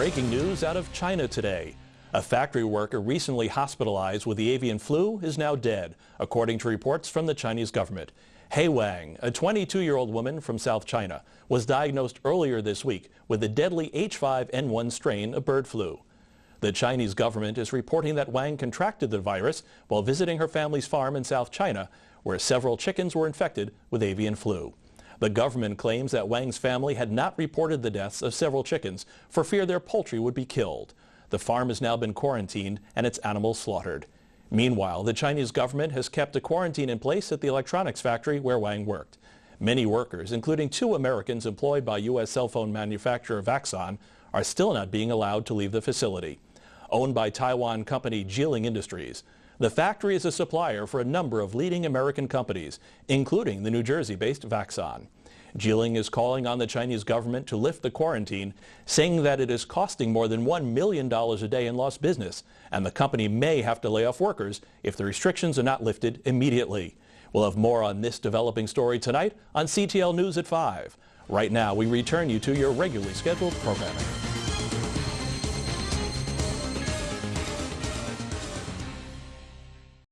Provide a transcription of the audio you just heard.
breaking news out of China today. A factory worker recently hospitalized with the avian flu is now dead, according to reports from the Chinese government. He Wang, a 22-year-old woman from South China, was diagnosed earlier this week with the deadly H5N1 strain of bird flu. The Chinese government is reporting that Wang contracted the virus while visiting her family's farm in South China, where several chickens were infected with avian flu. The government claims that Wang's family had not reported the deaths of several chickens for fear their poultry would be killed. The farm has now been quarantined and its animals slaughtered. Meanwhile, the Chinese government has kept a quarantine in place at the electronics factory where Wang worked. Many workers, including two Americans employed by U.S. cell phone manufacturer Vaxon, are still not being allowed to leave the facility. Owned by Taiwan company Jiling Industries, the factory is a supplier for a number of leading American companies, including the New Jersey-based Vaxon. Jiling is calling on the Chinese government to lift the quarantine, saying that it is costing more than $1 million a day in lost business, and the company may have to lay off workers if the restrictions are not lifted immediately. We'll have more on this developing story tonight on CTL News at 5. Right now, we return you to your regularly scheduled programming.